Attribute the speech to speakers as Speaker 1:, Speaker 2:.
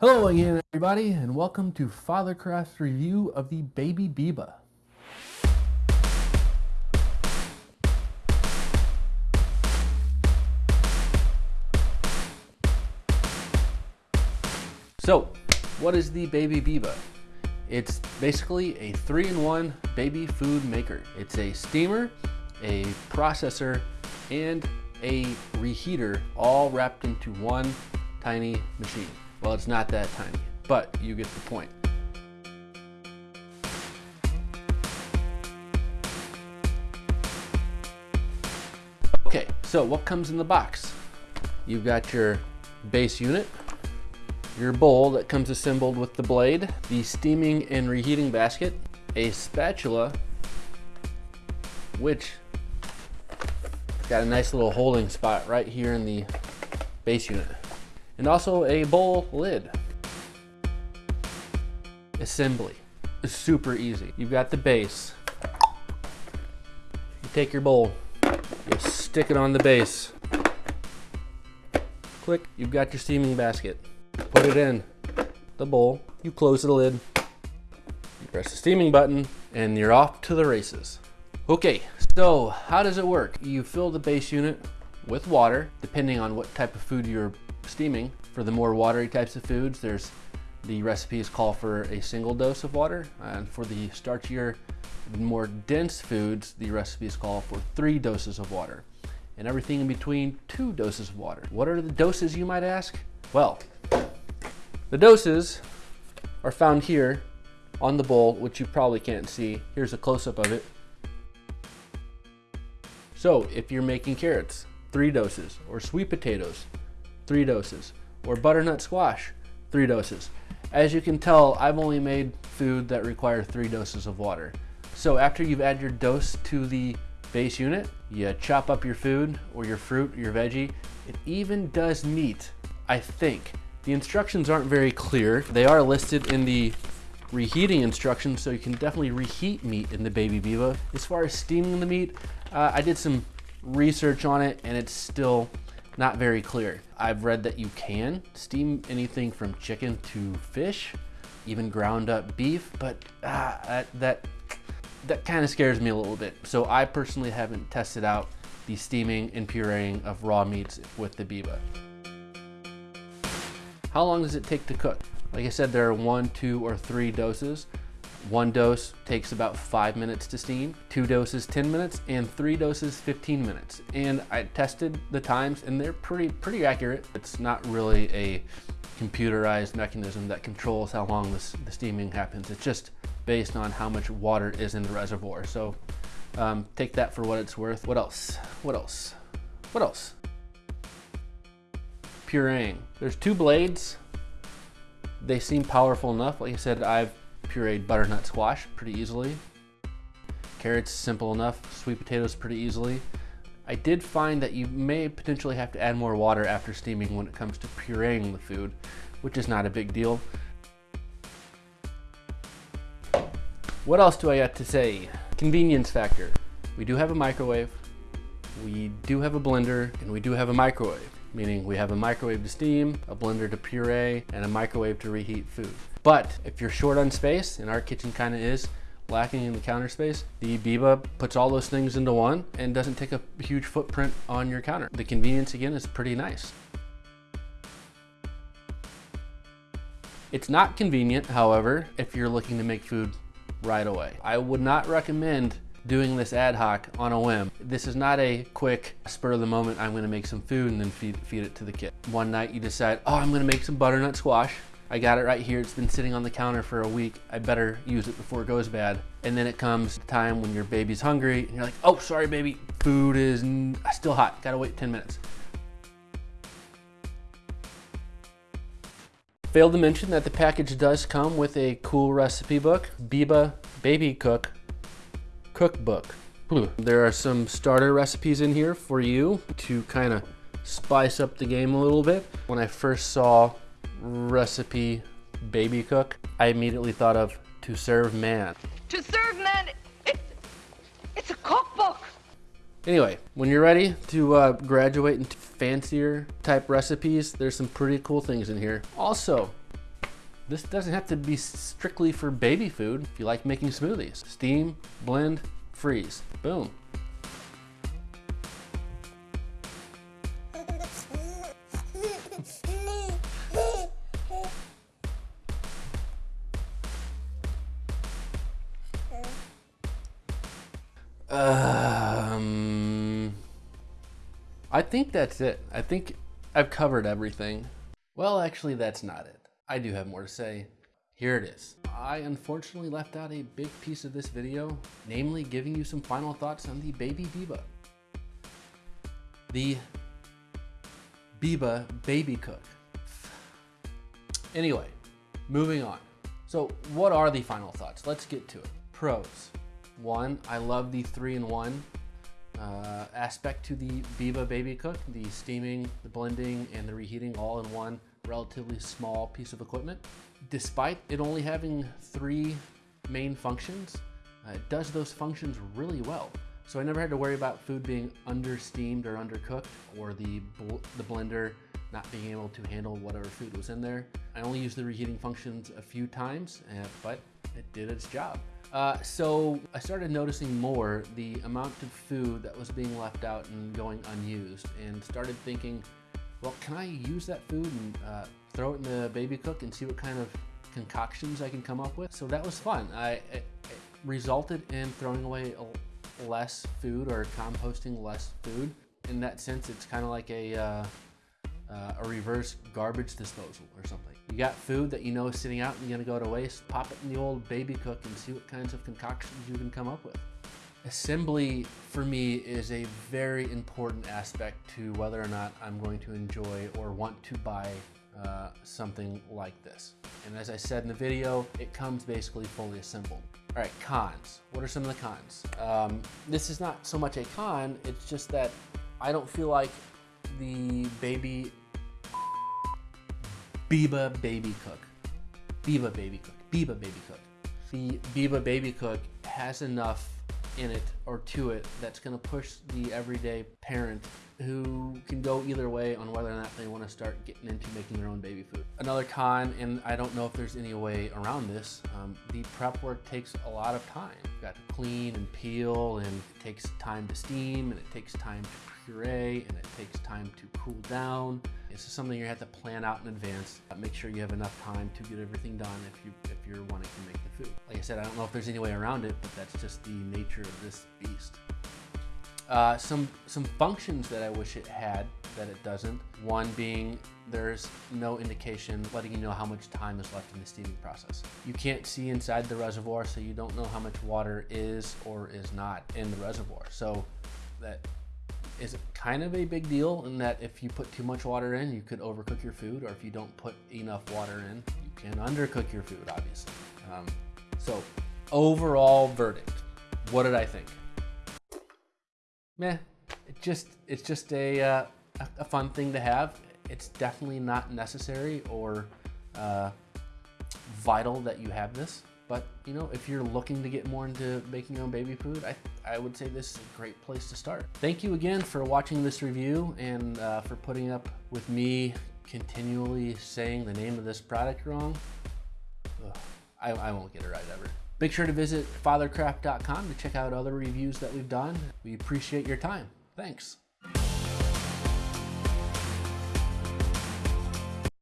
Speaker 1: Hello again, everybody, and welcome to Fathercraft's review of the Baby Biba. So, what is the Baby Biba? It's basically a three-in-one baby food maker. It's a steamer, a processor, and a reheater all wrapped into one tiny machine. Well, it's not that tiny, but you get the point. Okay, so what comes in the box? You've got your base unit, your bowl that comes assembled with the blade, the steaming and reheating basket, a spatula, which got a nice little holding spot right here in the base unit, and also a bowl lid. Assembly is super easy. You've got the base. You take your bowl, you stick it on the base. Click, you've got your steaming basket put it in the bowl, you close the lid, you press the steaming button, and you're off to the races. Okay, so how does it work? You fill the base unit with water, depending on what type of food you're steaming. For the more watery types of foods, there's the recipes call for a single dose of water, and for the starchier, more dense foods, the recipes call for three doses of water, and everything in between, two doses of water. What are the doses, you might ask? Well, the doses are found here on the bowl, which you probably can't see. Here's a close-up of it. So if you're making carrots, three doses, or sweet potatoes, three doses, or butternut squash, three doses. As you can tell, I've only made food that require three doses of water. So after you've added your dose to the base unit, you chop up your food or your fruit, or your veggie. It even does meat, I think. The instructions aren't very clear. They are listed in the reheating instructions, so you can definitely reheat meat in the Baby Biba. As far as steaming the meat, uh, I did some research on it and it's still not very clear. I've read that you can steam anything from chicken to fish, even ground up beef, but uh, that, that, that kind of scares me a little bit. So I personally haven't tested out the steaming and pureeing of raw meats with the Biba. How long does it take to cook? Like I said, there are one, two, or three doses. One dose takes about five minutes to steam, two doses 10 minutes, and three doses 15 minutes. And I tested the times and they're pretty, pretty accurate. It's not really a computerized mechanism that controls how long this, the steaming happens. It's just based on how much water is in the reservoir. So um, take that for what it's worth. What else? What else? What else? pureeing. There's two blades. They seem powerful enough. Like I said, I've pureed butternut squash pretty easily. Carrots, simple enough. Sweet potatoes, pretty easily. I did find that you may potentially have to add more water after steaming when it comes to pureeing the food, which is not a big deal. What else do I have to say? Convenience factor. We do have a microwave, we do have a blender, and we do have a microwave meaning we have a microwave to steam, a blender to puree, and a microwave to reheat food. But if you're short on space, and our kitchen kind of is, lacking in the counter space, the Biba puts all those things into one and doesn't take a huge footprint on your counter. The convenience again is pretty nice. It's not convenient, however, if you're looking to make food right away. I would not recommend doing this ad hoc on a whim. This is not a quick spur of the moment, I'm gonna make some food and then feed, feed it to the kid. One night you decide, oh, I'm gonna make some butternut squash. I got it right here. It's been sitting on the counter for a week. I better use it before it goes bad. And then it comes time when your baby's hungry and you're like, oh, sorry, baby. Food is still hot. Gotta wait 10 minutes. Failed to mention that the package does come with a cool recipe book, Biba Baby Cook cookbook. There are some starter recipes in here for you to kind of spice up the game a little bit. When I first saw recipe baby cook, I immediately thought of to serve man.
Speaker 2: To serve man, it's, it's a cookbook.
Speaker 1: Anyway, when you're ready to uh, graduate into fancier type recipes, there's some pretty cool things in here. Also, This doesn't have to be strictly for baby food. If you like making smoothies, steam, blend, freeze, boom. Um, I think that's it. I think I've covered everything. Well, actually, that's not it. I do have more to say. Here it is. I unfortunately left out a big piece of this video, namely giving you some final thoughts on the Baby Biba. The Biba Baby Cook. Anyway, moving on. So what are the final thoughts? Let's get to it. Pros. One, I love the three-in-one uh, aspect to the Biba Baby Cook, the steaming, the blending, and the reheating all in one relatively small piece of equipment. Despite it only having three main functions, uh, it does those functions really well. So I never had to worry about food being under steamed or undercooked or the, bl the blender not being able to handle whatever food was in there. I only used the reheating functions a few times, uh, but it did its job. Uh, so I started noticing more the amount of food that was being left out and going unused and started thinking, well, can I use that food and uh, throw it in the baby cook and see what kind of concoctions I can come up with? So that was fun. I, it, it resulted in throwing away less food or composting less food. In that sense, it's kind of like a, uh, uh, a reverse garbage disposal or something. You got food that you know is sitting out and you're gonna go to waste, pop it in the old baby cook and see what kinds of concoctions you can come up with. Assembly for me is a very important aspect to whether or not I'm going to enjoy or want to buy uh, something like this. And as I said in the video, it comes basically fully assembled. All right, cons. What are some of the cons? Um, this is not so much a con, it's just that I don't feel like the baby Biba Baby Cook. Biba Baby Cook. Biba Baby Cook. The Biba Baby Cook has enough in it or to it that's going to push the everyday parent who can go either way on whether or not they want to start getting into making their own baby food. Another con, and I don't know if there's any way around this, um, the prep work takes a lot of time. You've got to clean and peel, and it takes time to steam, and it takes time to puree, and it takes time to cool down. This is something you have to plan out in advance. Make sure you have enough time to get everything done if you if you're wanting to make the food. Like I said, I don't know if there's any way around it, but that's just the nature of this beast. Uh, some some functions that I wish it had that it doesn't. One being there's no indication letting you know how much time is left in the steaming process. You can't see inside the reservoir, so you don't know how much water is or is not in the reservoir. So that is kind of a big deal in that if you put too much water in, you could overcook your food, or if you don't put enough water in, you can undercook your food, obviously. Um, so overall verdict, what did I think? Meh, it just, it's just a, uh, a fun thing to have. It's definitely not necessary or uh, vital that you have this. But you know, if you're looking to get more into making your own baby food, I, I would say this is a great place to start. Thank you again for watching this review and uh, for putting up with me continually saying the name of this product wrong. Ugh, I, I won't get it right ever. Make sure to visit fathercraft.com to check out other reviews that we've done. We appreciate your time. Thanks.